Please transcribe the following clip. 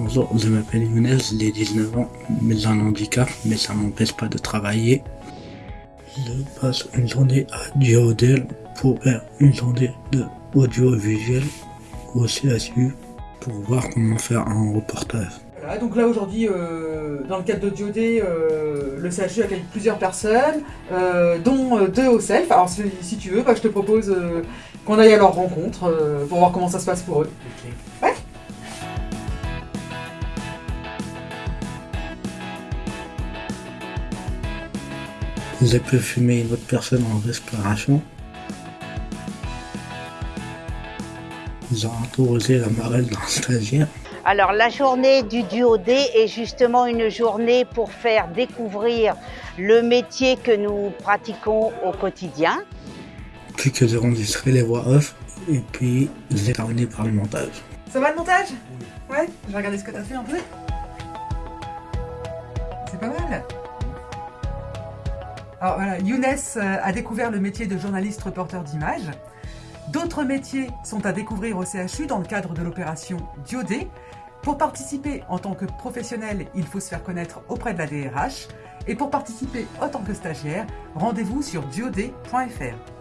Bonjour, je m'appelle Younes, j'ai 19 ans, mais j'ai un handicap, mais ça m'empêche pas de travailler. Je passe une journée à Diodel pour faire une journée de audiovisuel au CSU pour voir comment faire un reportage. Voilà, donc là aujourd'hui, euh, dans le cadre de Diodé, euh, le CHU accueille plusieurs personnes, euh, dont deux au self. Alors si, si tu veux, bah, je te propose euh, qu'on aille à leur rencontre euh, pour voir comment ça se passe pour eux. J'ai pu fumer une autre personne en respiration. J'ai interrogé la marelle d'un stagiaire. Alors la journée du duodé est justement une journée pour faire découvrir le métier que nous pratiquons au quotidien. Puis que j'ai enregistré les voix off et puis j'ai terminé par le montage. Ça va le montage? Ouais Je vais regarder ce que t'as fait un peu. C'est pas mal. Alors Younes euh, a découvert le métier de journaliste reporter d'images. D'autres métiers sont à découvrir au CHU dans le cadre de l'opération Diodé. Pour participer en tant que professionnel, il faut se faire connaître auprès de la DRH. Et pour participer en tant que stagiaire, rendez-vous sur diodé.fr.